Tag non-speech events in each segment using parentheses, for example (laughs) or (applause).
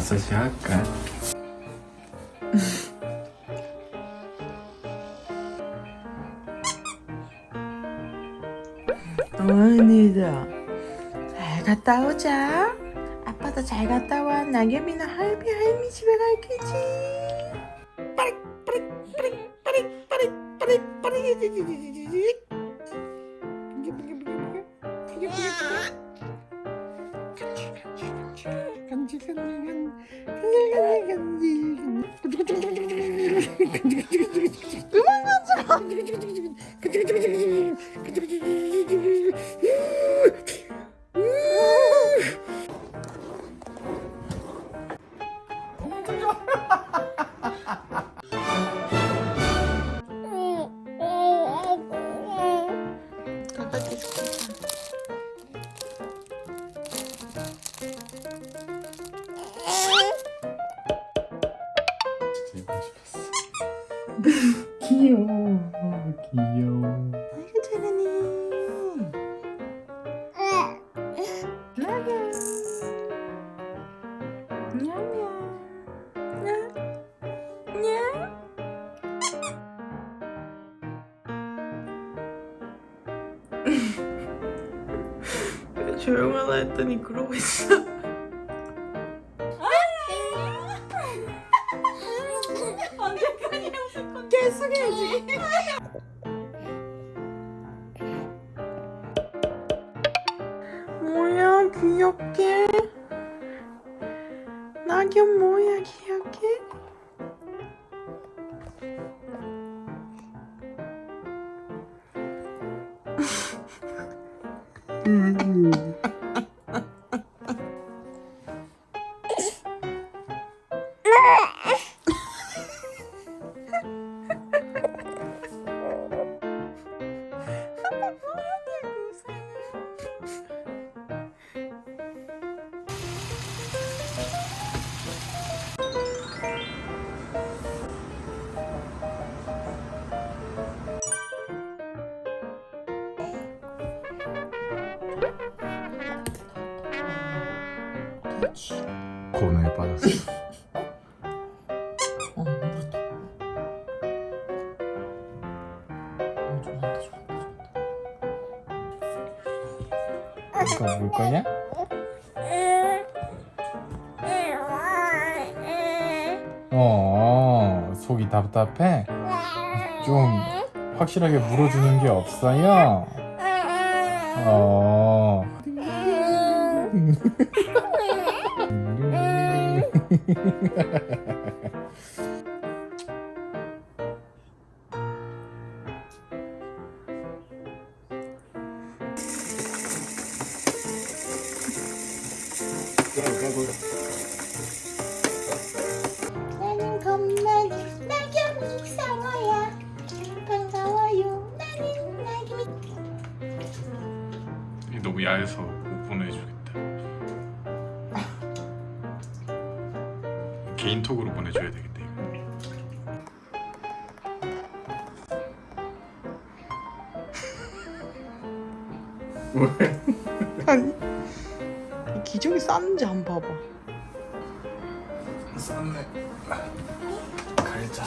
마사지 할까? 오늘도 잘 갔다 오자. 아빠도 잘 갔다 와. 낙엽이나 할비 할미 집에 갈 거지. 빠릭 빠릭 빠릭 빠릭 빠릭 빠릭 빠릭 그만 가자. 귀여워. 귀여워. 아이고 잘하네. (laughs) 조용하다 했더니 그러고 있어. 귀엽게 낙엽 뭐야 귀엽게 그 고뇌에 빠졌어 어 물었다 어물 거냐? 어 속이 답답해? 좀 확실하게 물어주는 게 없어요? 어 (laughs) (laughs) 나는 겁나게 낙엽이 상어야? 반가워요. 나는 낙엽이 너무 야해서 못 보내주겠다 개인톡으로 보내줘야 되겠다 이거 왜? 아니 이 기저귀 쌌는지 한번 봐봐. 쌌네 갈자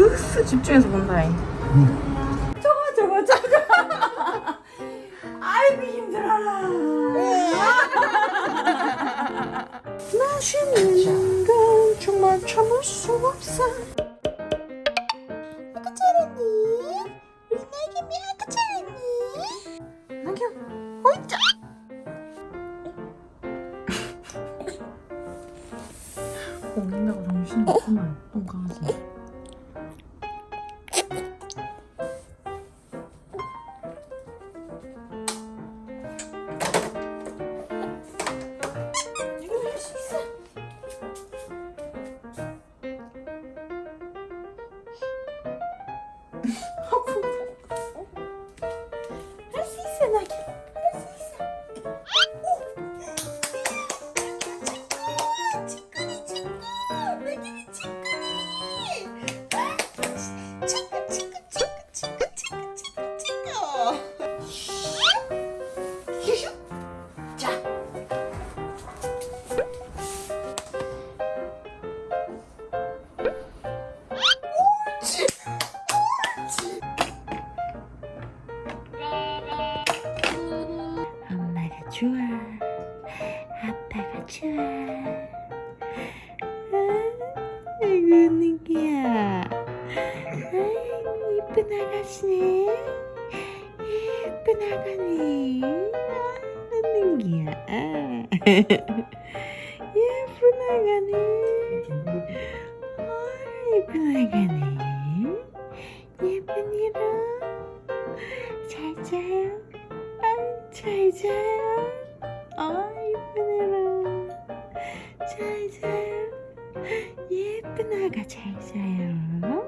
으스 집중해서 본다잉. 저거 저거 저거. 아이고 힘들어라. 맛있는 건 정말 참을 수 없어. 아까 잘했니? 우리 나겸이 아까 잘했니? 나겸 어이짜 먹는다고 정신이 없구만. 똥강아지 좋아 아빠가 좋아 아이고 느끼야. 아이고 이쁜 아가씨네. 예쁜 아가네. 아, 느끼야. 아. 예쁜 아가네. 아 예쁜 아가네. 잘 자요.